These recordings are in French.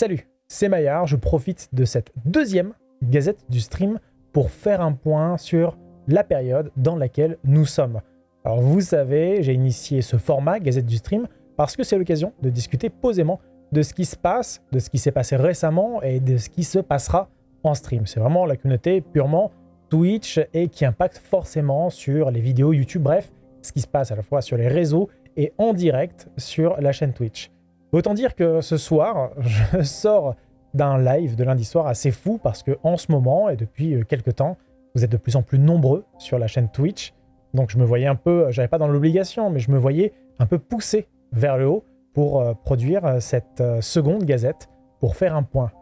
Salut, c'est Maillard, je profite de cette deuxième Gazette du Stream pour faire un point sur la période dans laquelle nous sommes. Alors vous savez, j'ai initié ce format Gazette du Stream parce que c'est l'occasion de discuter posément de ce qui se passe, de ce qui s'est passé récemment et de ce qui se passera en stream. C'est vraiment la communauté purement Twitch et qui impacte forcément sur les vidéos YouTube, bref, ce qui se passe à la fois sur les réseaux et en direct sur la chaîne Twitch. Autant dire que ce soir, je sors d'un live de lundi soir assez fou parce que en ce moment et depuis euh, quelques temps, vous êtes de plus en plus nombreux sur la chaîne Twitch. Donc je me voyais un peu, j'avais pas dans l'obligation, mais je me voyais un peu poussé vers le haut pour euh, produire euh, cette seconde gazette pour faire un point.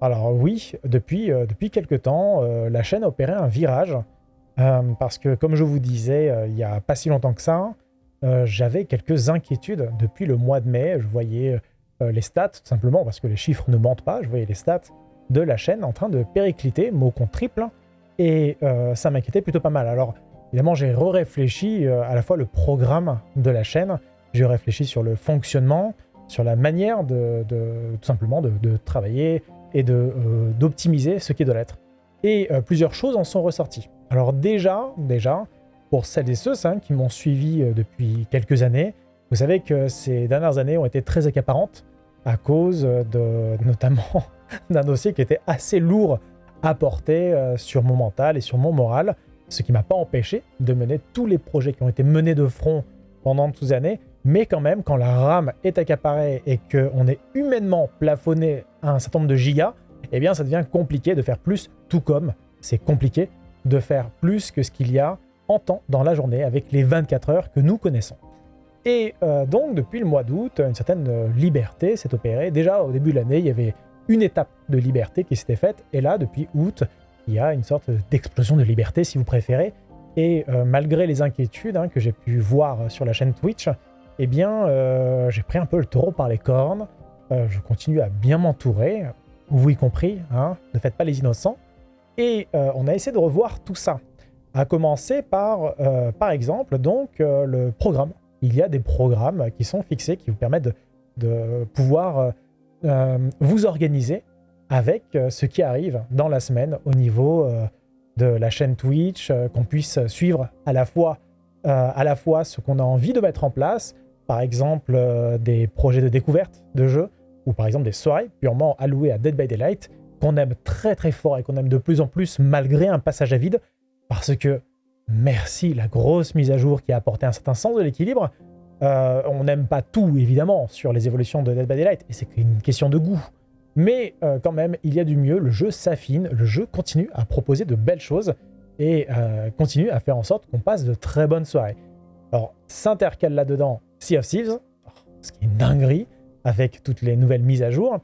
Alors oui, depuis, depuis quelques temps, la chaîne a opéré un virage parce que comme je vous disais il n'y a pas si longtemps que ça, euh, j'avais quelques inquiétudes depuis le mois de mai. Je voyais euh, les stats, tout simplement, parce que les chiffres ne mentent pas. Je voyais les stats de la chaîne en train de péricliter, mot contre triple, et euh, ça m'inquiétait plutôt pas mal. Alors, évidemment, j'ai réfléchi à la fois le programme de la chaîne, j'ai réfléchi sur le fonctionnement, sur la manière de, tout simplement de, travailler et d'optimiser ce qui doit l'être. Et plusieurs choses en sont ressorties. Alors déjà, déjà, pour celles et ceux hein, qui m'ont suivi euh, depuis quelques années, vous savez que ces dernières années ont été très accaparantes à cause de notamment d'un dossier qui était assez lourd à porter euh, sur mon mental et sur mon moral, ce qui m'a pas empêché de mener tous les projets qui ont été menés de front pendant toutes ces années, mais quand même, quand la RAM est accaparée et qu'on est humainement plafonné à un certain nombre de gigas, eh bien ça devient compliqué de faire plus, tout comme c'est compliqué de faire plus que ce qu'il y a en temps dans la journée avec les 24 heures que nous connaissons. Et euh, donc, depuis le mois d'août, une certaine euh, liberté s'est opérée. Déjà, au début de l'année, il y avait une étape de liberté qui s'était faite. Et là, depuis août, il y a une sorte d'explosion de liberté, si vous préférez. Et euh, malgré les inquiétudes hein, que j'ai pu voir sur la chaîne Twitch, eh bien, j'ai pris un peu le taureau par les cornes. je continue à bien m'entourer, vous y compris, hein, ne faites pas les innocents. Et on a essayé de revoir tout ça. À commencer par, euh, par exemple, donc euh, le programme. Il y a des programmes qui sont fixés, qui vous permettent de, pouvoir euh, vous organiser avec ce qui arrive dans la semaine au niveau de la chaîne Twitch, qu'on puisse suivre à la fois, à la fois ce qu'on a envie de mettre en place, par exemple des projets de découverte de jeux, ou par exemple des soirées purement allouées à Dead by Daylight, qu'on aime très très fort et qu'on aime de plus en plus malgré un passage à vide, parce que, merci, la grosse mise à jour qui a apporté un certain sens de l'équilibre, euh, on n'aime pas tout, évidemment, sur les évolutions de Dead by Daylight, et c'est une question de goût. Mais euh, quand même, il y a du mieux, le jeu s'affine, le jeu continue à proposer de belles choses, et euh, continue à faire en sorte qu'on passe de très bonnes soirées. Alors, s'intercale là-dedans Sea of Thieves, ce qui est une dinguerie, avec toutes les nouvelles mises à jour,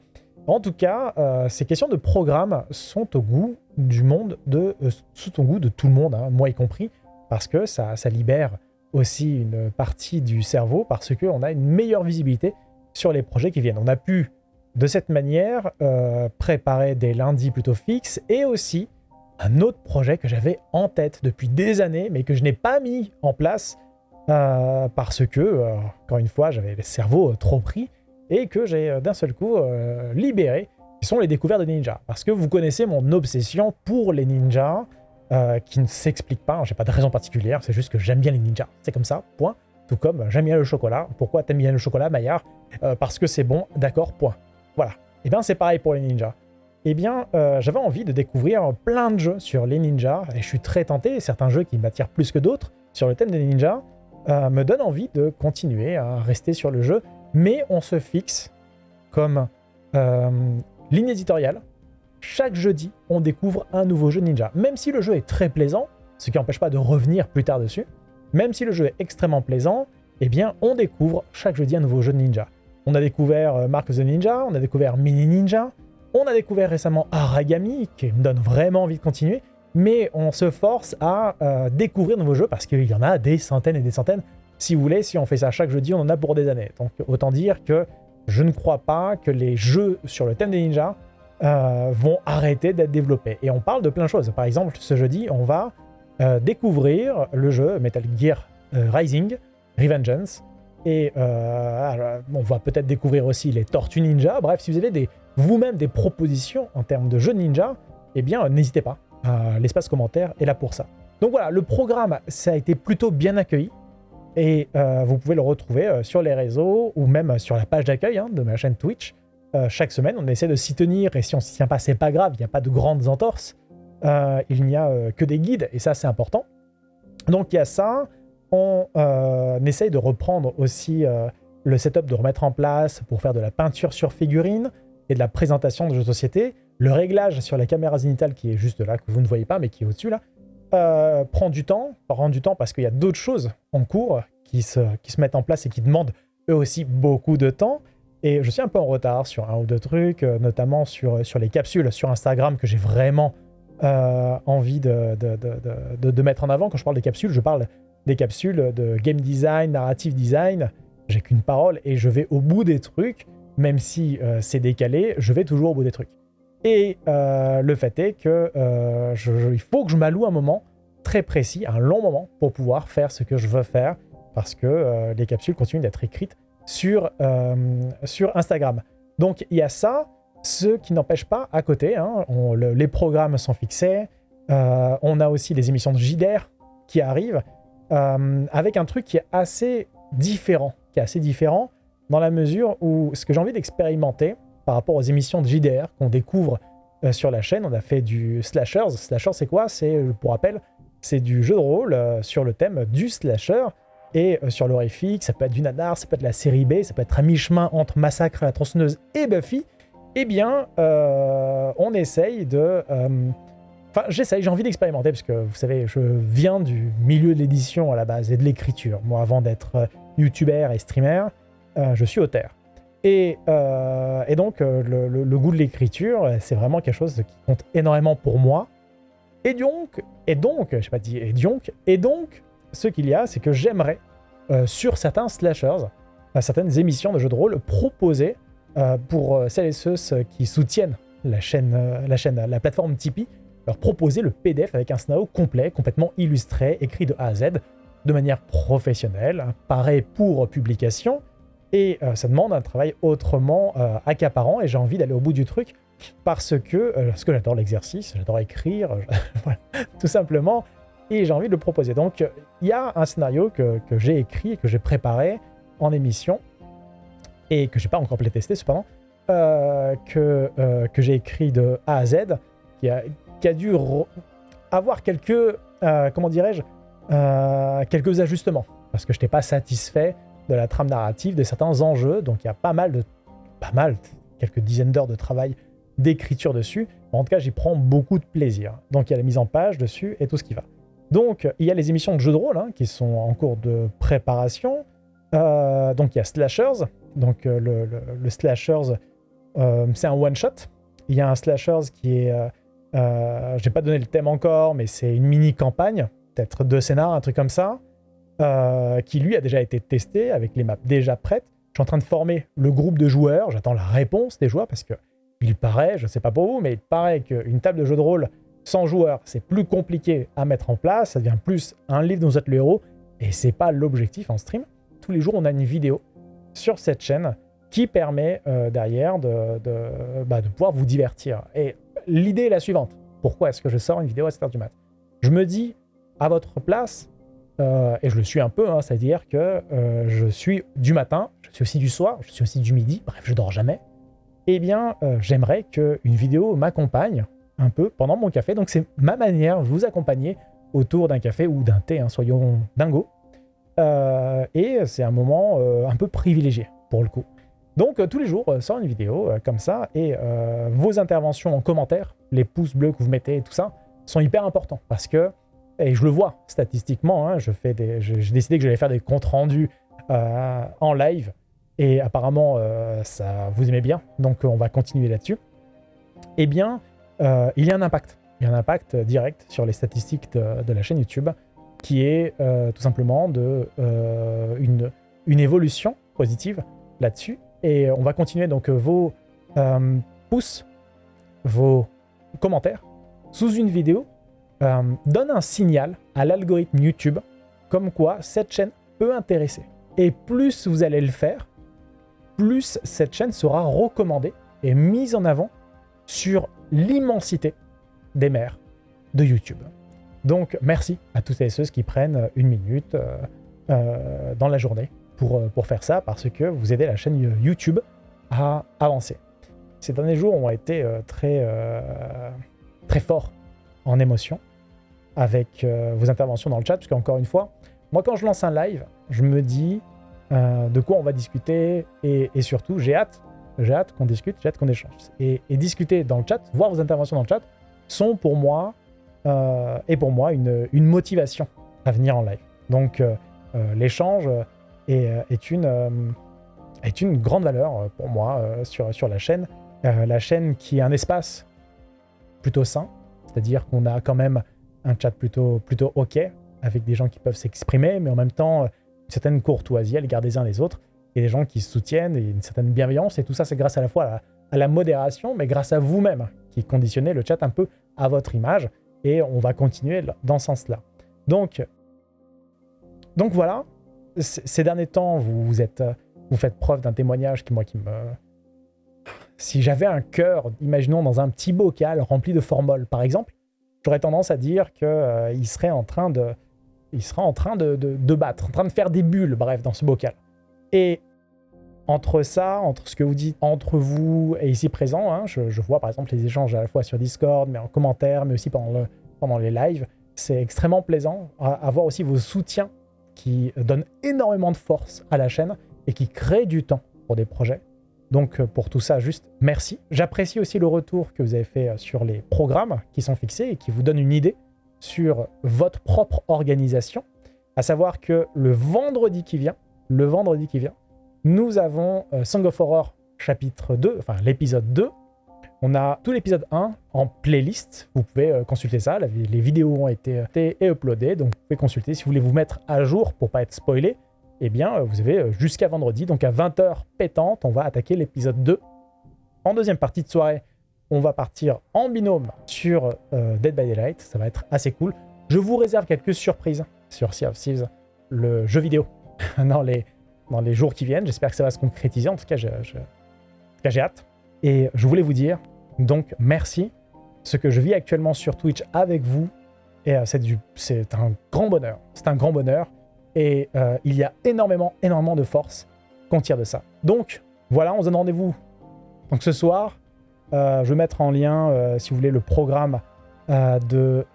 en tout cas, euh, ces questions de programme sont au goût du monde, de, euh, goût de tout le monde, hein, moi y compris, parce que ça, libère aussi une partie du cerveau, parce qu'on a une meilleure visibilité sur les projets qui viennent. On a pu, de cette manière, euh, préparer des lundis plutôt fixes, et aussi un autre projet que j'avais en tête depuis des années, mais que je n'ai pas mis en place, parce que, encore une fois, j'avais le cerveau trop pris, et que j'ai euh, d'un seul coup euh, libéré, qui sont les découvertes de ninjas. Parce que vous connaissez mon obsession pour les ninjas, euh, qui ne s'explique pas, j'ai pas de raison particulière, c'est juste que j'aime bien les ninjas, c'est comme ça, point. Tout comme j'aime bien le chocolat. Pourquoi t'aimes bien le chocolat, Maillard? Parce que c'est bon, d'accord, point. Voilà. Et eh bien c'est pareil pour les ninjas. Eh bien, j'avais envie de découvrir plein de jeux sur les ninjas, et je suis très tenté, certains jeux qui m'attirent plus que d'autres sur le thème des ninjas, me donnent envie de continuer à rester sur le jeu mais on se fixe comme euh, ligne éditoriale. Chaque jeudi, on découvre un nouveau jeu ninja. Même si le jeu est très plaisant, ce qui n'empêche pas de revenir plus tard dessus, même si le jeu est extrêmement plaisant, eh bien, on découvre chaque jeudi un nouveau jeu de ninja. On a découvert euh, Mark the Ninja, on a découvert Mini Ninja, on a découvert récemment Aragami, qui me donne vraiment envie de continuer, mais on se force à euh, découvrir de nouveaux jeux parce qu'il y en a des centaines et des centaines. Si vous voulez, si on fait ça chaque jeudi, on en a pour des années. Donc autant dire que je ne crois pas que les jeux sur le thème des ninjas euh, vont arrêter d'être développés. Et on parle de plein de choses. Par exemple, ce jeudi, on va euh, découvrir le jeu Metal Gear euh, Rising, Revengeance. Et on va peut-être découvrir aussi les Tortues Ninja. Bref, si vous avez vous-même des propositions en termes de jeux ninja, eh bien, n'hésitez pas. L'espace commentaire est là pour ça. Donc voilà, le programme, ça a été plutôt bien accueilli. Et euh, vous pouvez le retrouver euh, sur les réseaux ou même sur la page d'accueil hein, de ma chaîne Twitch. Euh, chaque semaine, on essaie de s'y tenir et si on s'y tient pas, c'est pas grave, il n'y a pas de grandes entorses. il n'y a que des guides et ça, c'est important. Donc il y a ça. On essaye de reprendre aussi le setup de remettre en place pour faire de la peinture sur figurine et de la présentation de jeux de société. Le réglage sur la caméra zénitale qui est juste là, que vous ne voyez pas, mais qui est au-dessus là, euh, prend du temps. Prend du temps parce qu'il y a d'autres choses en cours qui se, qui se mettent en place et qui demandent eux aussi beaucoup de temps. Et je suis un peu en retard sur un ou deux trucs, euh, notamment sur, sur les capsules sur Instagram que j'ai vraiment euh, envie de, de, de, de, mettre en avant. Quand je parle des capsules, je parle des capsules de game design, narrative design. J'ai qu'une parole et je vais au bout des trucs, même si c'est décalé, je vais toujours au bout des trucs. Et euh, le fait est que euh, il faut que je m'alloue un moment très précis, un long moment, pour pouvoir faire ce que je veux faire, parce que euh, les capsules continuent d'être écrites sur, sur Instagram. Donc il y a ça, ce qui n'empêche pas à côté, hein, les programmes sont fixés, on a aussi les émissions de JDR qui arrivent, avec un truc qui est assez différent, qui est assez différent dans la mesure où ce que j'ai envie d'expérimenter, par rapport aux émissions de JDR qu'on découvre euh, sur la chaîne. On a fait du slashers. Slasher, c'est quoi? C'est, euh, pour rappel, c'est du jeu de rôle euh, sur le thème du slasher. Et sur l'horrifique, ça peut être du nanar, ça peut être la série B, ça peut être à mi-chemin entre Massacre à la tronçonneuse et Buffy. Eh bien, on essaye de... Enfin, j'essaye, j'ai envie d'expérimenter, parce que vous savez, je viens du milieu de l'édition à la base et de l'écriture. Moi, avant d'être youtubeur et streamer, je suis auteur. Euh, et, donc, euh, le, goût de l'écriture, c'est vraiment quelque chose qui compte énormément pour moi. Et donc, et donc, je sais pas dit, et donc, et donc, ce qu'il y a, c'est que j'aimerais, euh, sur certains slashers, certaines émissions de jeux de rôle, proposer pour celles et ceux qui soutiennent la chaîne, la chaîne, la plateforme Tipeee, leur proposer le PDF avec un scénario complet, complètement illustré, écrit de A à Z, de manière professionnelle, pareil pour publication, et euh, ça demande un travail autrement euh, accaparant et j'ai envie d'aller au bout du truc parce que, euh, parce que j'adore l'exercice, j'adore écrire, tout simplement, et j'ai envie de le proposer. Donc il y a un scénario que, j'ai écrit et que j'ai préparé en émission et que j'ai pas encore playtesté cependant, que, que j'ai écrit de A à Z, qui a, qui a dû avoir quelques, comment dirais-je, quelques ajustements parce que je n'étais pas satisfait de la trame narrative, de certains enjeux. Donc il y a pas mal de... pas mal, quelques dizaines d'heures de travail d'écriture dessus. En tout cas, j'y prends beaucoup de plaisir. Donc il y a la mise en page dessus et tout ce qui va. Donc il y a les émissions de jeux de rôle hein, qui sont en cours de préparation. Euh, donc il y a Slashers. Donc euh, le, le, Slashers, euh, c'est un one-shot. Il y a un Slashers qui est... je n'ai pas donné le thème encore, mais c'est une mini-campagne. Peut-être deux scénars, un truc comme ça. Euh, qui lui a déjà été testé avec les maps déjà prêtes. Je suis en train de former le groupe de joueurs, j'attends la réponse des joueurs parce que il paraît, je ne sais pas pour vous, mais il paraît qu'une table de jeu de rôle sans joueurs, c'est plus compliqué à mettre en place, ça devient plus un livre dont vous êtes le héros, et c'est pas l'objectif en stream. Tous les jours, on a une vidéo sur cette chaîne qui permet euh, derrière de, bah, de, pouvoir vous divertir. Et l'idée est la suivante. Pourquoi est-ce que je sors une vidéo à 7h du mat? Je me dis, à votre place, euh, et je le suis un peu, hein, c'est-à-dire que euh, je suis du matin, je suis aussi du soir, je suis aussi du midi, bref, je dors jamais. Eh bien, euh, j'aimerais qu'une vidéo m'accompagne un peu pendant mon café. Donc, c'est ma manière de vous accompagner autour d'un café ou d'un thé, hein, soyons dingo. et c'est un moment un peu privilégié, pour le coup. Donc, tous les jours, sort une vidéo comme ça, et vos interventions en commentaire, les pouces bleus que vous mettez et tout ça, sont hyper importants, parce que et je le vois statistiquement, hein, j'ai décidé que j'allais faire des comptes rendus euh, en live, et apparemment euh, ça vous aimez bien, donc on va continuer là-dessus. Eh bien, euh, il y a un impact, il y a un impact direct sur les statistiques de, la chaîne YouTube, qui est tout simplement de, une, une évolution positive là-dessus, et on va continuer donc vos pouces, vos commentaires sous une vidéo euh, donne un signal à l'algorithme YouTube comme quoi cette chaîne peut intéresser. Et plus vous allez le faire, plus cette chaîne sera recommandée est mise en avant sur l'immensité des mers de YouTube. Donc merci à toutes et ceux qui prennent une minute euh, euh, dans la journée pour, pour faire ça, parce que vous aidez la chaîne YouTube à avancer. Ces derniers jours ont été très, très forts en émotion avec vos interventions dans le chat, parce qu'encore une fois, moi quand je lance un live, je me dis de quoi on va discuter, et, surtout j'ai hâte, j'ai hâte qu'on discute, j'ai hâte qu'on échange. Et, discuter dans le chat, voir vos interventions dans le chat, sont pour moi euh, et pour moi une, motivation à venir en live. Donc euh, euh, l'échange est, une, est une grande valeur pour moi sur, sur la chaîne. la chaîne qui est un espace plutôt sain, c'est-à-dire qu'on a quand même un chat plutôt, plutôt OK, avec des gens qui peuvent s'exprimer, mais en même temps une certaine courtoisie à l'égard des uns des autres, et des gens qui se soutiennent, et une certaine bienveillance, et tout ça c'est grâce à la fois à la modération, mais grâce à vous-même, qui conditionnez le chat un peu à votre image, et on va continuer dans ce sens-là. Donc, donc voilà, ces derniers temps, vous, vous, êtes, vous faites preuve d'un témoignage qui, moi, qui me... Si j'avais un cœur, imaginons dans un petit bocal rempli de formol, par exemple, j'aurais tendance à dire qu'il euh, serait en train de... Il sera en train de, de, battre, en train de faire des bulles, bref, dans ce bocal. Et entre ça, entre ce que vous dites entre vous et ici présent, hein, je, vois par exemple les échanges à la fois sur Discord, mais en commentaire, mais aussi pendant, le, pendant les lives. C'est extrêmement plaisant à, voir aussi vos soutiens qui donnent énormément de force à la chaîne et qui créent du temps pour des projets. Donc euh, pour tout ça, juste merci. J'apprécie aussi le retour que vous avez fait euh, sur les programmes qui sont fixés et qui vous donnent une idée sur votre propre organisation. À savoir que le vendredi qui vient, le vendredi qui vient, nous avons euh, Song of Horror chapitre 2, enfin l'épisode 2. On a tout l'épisode 1 en playlist, vous pouvez consulter ça, les vidéos ont été, et uploadées, donc vous pouvez consulter. Si vous voulez vous mettre à jour pour pas être spoilé, eh bien euh, vous avez jusqu'à vendredi, donc à 20h pétante, on va attaquer l'épisode 2. En deuxième partie de soirée, on va partir en binôme sur Dead by Daylight, ça va être assez cool. Je vous réserve quelques surprises sur Sea of Thieves, le jeu vidéo, dans les, jours qui viennent. J'espère que ça va se concrétiser. En tout cas, j'ai hâte. Et je voulais vous dire, donc, merci. Ce que je vis actuellement sur Twitch avec vous, euh, c'est un grand bonheur. C'est un grand bonheur. Et euh, il y a énormément, énormément de force qu'on tire de ça. Donc, voilà, on se donne rendez-vous. Donc ce soir, euh, je vais mettre en lien, si vous voulez, le programme de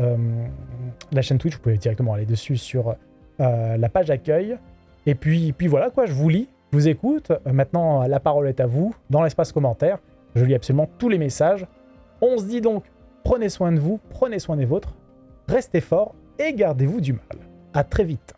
la chaîne Twitch. Vous pouvez directement aller dessus sur la page accueil. Et puis, puis voilà, quoi, je vous lis, je vous écoute. Euh, maintenant, la parole est à vous, dans l'espace commentaire. Je lis absolument tous les messages. On se dit donc, prenez soin de vous, prenez soin des vôtres, restez forts et gardez-vous du mal. À très vite.